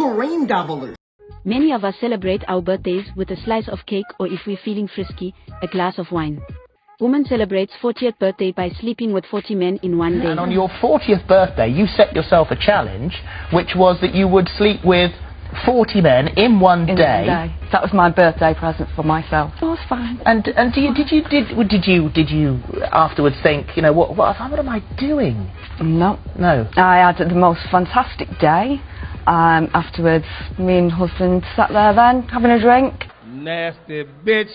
cream doublers. Many of us celebrate our birthdays with a slice of cake or if we're feeling frisky, a glass of wine. Woman celebrates 40th birthday by sleeping with 40 men in one day. And on your 40th birthday, you set yourself a challenge, which was that you would sleep with 40 men in one in day. one day. That was my birthday present for myself. It was fine. And and do you, did you did did you did you afterwards think you know what what, what am I doing? No. No. I had the most fantastic day. Um, afterwards, me and husband sat there then, having a drink. Nasty bitch.